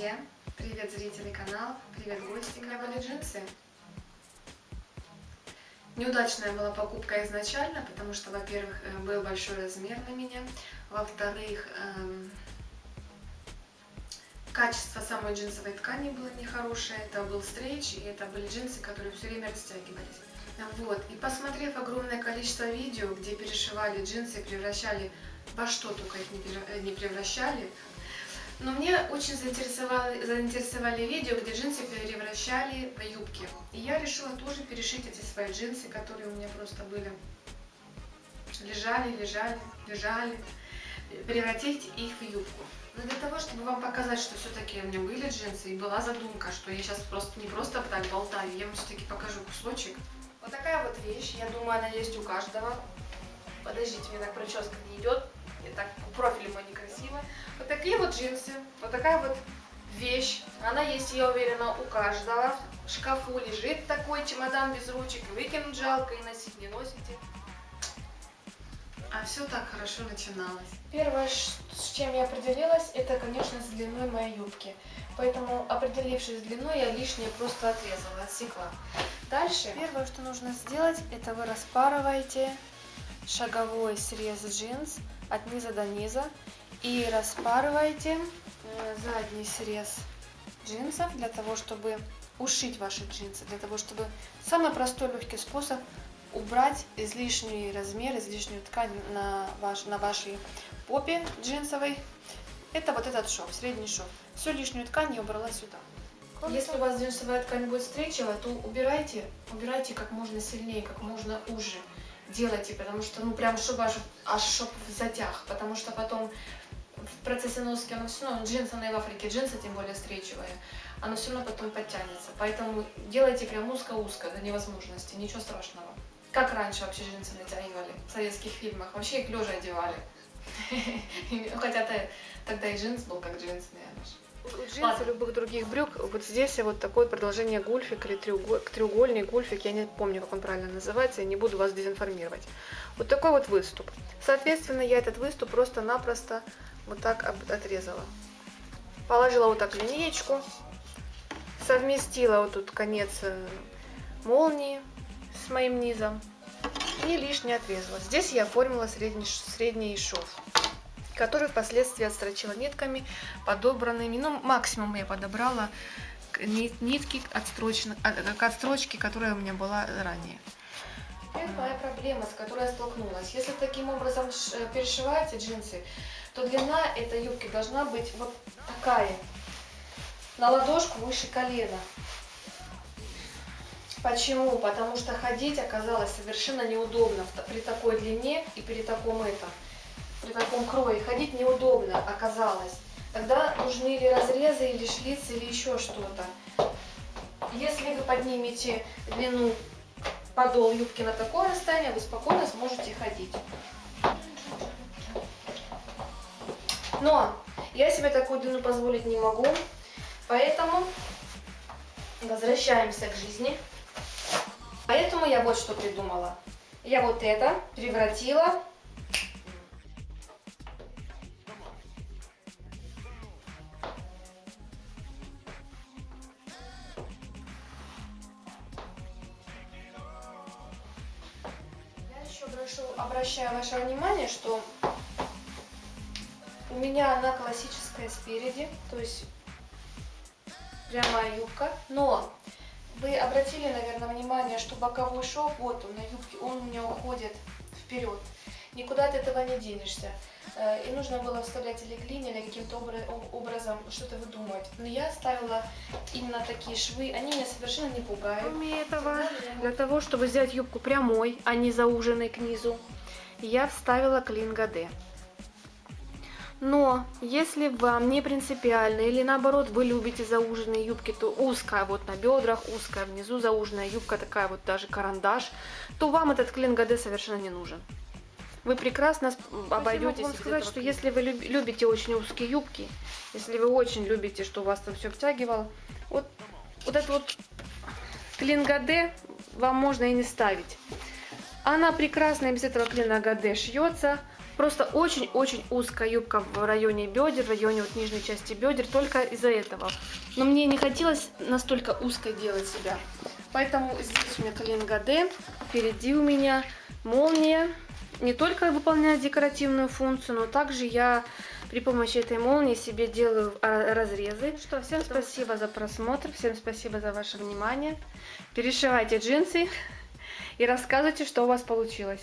друзья! Привет, зрители канала! Привет, гости! Меня были джинсы. Неудачная была покупка изначально, потому что, во-первых, э, был большой размер на меня, во-вторых, эм, качество самой джинсовой ткани было нехорошее, это был стрейч, и это были джинсы, которые все время растягивались. Вот, и посмотрев огромное количество видео, где перешивали джинсы, превращали во что только их не превращали, но мне очень заинтересовали, заинтересовали видео, где джинсы превращали в юбки. И я решила тоже перешить эти свои джинсы, которые у меня просто были. Лежали, лежали, лежали. Превратить их в юбку. Но для того, чтобы вам показать, что все-таки у меня были джинсы, и была задумка, что я сейчас просто не просто так болтаю, я вам все-таки покажу кусочек. Вот такая вот вещь, я думаю, она есть у каждого. Подождите, мне так прическа не идет. И так профиль мой некрасиво. Вот такие вот джинсы, вот такая вот вещь. Она есть, я уверена, у каждого. В шкафу лежит такой чемодан без ручек. Выкинуть жалко и носить не носите. А все так хорошо начиналось. Первое, с чем я определилась, это, конечно, с длиной моей юбки. Поэтому, определившись с длиной, я лишнее просто отрезала, отсекла. Дальше, первое, что нужно сделать, это вы распарываете шаговой срез джинс от низа до низа и распарывайте э, задний срез джинсов для того, чтобы ушить ваши джинсы, для того, чтобы самый простой легкий способ убрать излишний размер, излишнюю ткань на, ваш, на вашей попе джинсовой. Это вот этот шов, средний шов. Всю лишнюю ткань я убрала сюда. Если у вас джинсовая ткань будет встречивая, то убирайте, убирайте как можно сильнее, как можно уже делайте, потому что, ну, прям, чтобы аж, аж чтоб затяг, потому что потом в процессе носки оно все равно, джинсы, она и в Африке джинсы, тем более встречивая, оно все равно потом подтянется. Поэтому делайте прям узко-узко до невозможности, ничего страшного. Как раньше вообще джинсы натягивали в советских фильмах, вообще их лежа одевали. Хотя тогда и джинс был как джинс, наверное. Джинсы, любых других брюк, вот здесь вот такое продолжение гульфик или треугольник, гульфик, я не помню, как он правильно называется, я не буду вас дезинформировать. Вот такой вот выступ. Соответственно, я этот выступ просто-напросто вот так отрезала. Положила вот так линеечку, совместила вот тут конец э, молнии с моим низом и лишнее отрезала. Здесь я оформила средний, средний шов который впоследствии отстрочила нитками, подобранными. Ну, максимум я подобрала нитки отстрочно, к отстрочке, которая у меня была ранее. Первая проблема, с которой я столкнулась. Если таким образом э, перешиваете джинсы, то длина этой юбки должна быть вот такая, на ладошку выше колена. Почему? Потому что ходить оказалось совершенно неудобно при такой длине и при таком этом при таком крое ходить неудобно оказалось. Тогда нужны или разрезы, или шлицы, или еще что-то. Если вы поднимете длину подол юбки на такое расстояние, вы спокойно сможете ходить. Но я себе такую длину позволить не могу, поэтому возвращаемся к жизни. Поэтому я вот что придумала. Я вот это превратила прошу, обращаю ваше внимание, что у меня она классическая спереди, то есть прямая юбка, но вы обратили, наверное, внимание, что боковой шов, вот он на юбке, он у меня уходит вперед. Никуда от этого не денешься. Э, и нужно было вставлять или клин, или каким-то образом что-то выдумывать. Но я ставила именно такие швы, они меня совершенно не пугают. Кроме этого, для того, чтобы сделать юбку прямой, а не зауженной к низу, я вставила клин Гаде. Но если вам не принципиально или наоборот вы любите зауженные юбки, то узкая вот на бедрах, узкая внизу зауженная юбка, такая вот даже карандаш, то вам этот клин Гаде совершенно не нужен вы прекрасно обойдетесь. Могу вам сказать, что если вы любите очень узкие юбки, если вы очень любите, что у вас там все обтягивало, вот, вот это вот клингаде вам можно и не ставить. Она прекрасно без этого клина гаде шьется, Просто очень-очень узкая юбка в районе бедер, в районе вот нижней части бедер, только из-за этого. Но мне не хотелось настолько узко делать себя. Поэтому здесь у меня коленка D, впереди у меня молния. Не только выполняет декоративную функцию, но также я при помощи этой молнии себе делаю а, разрезы. Ну что, всем спасибо за просмотр, всем спасибо за ваше внимание. Перешивайте джинсы и рассказывайте, что у вас получилось.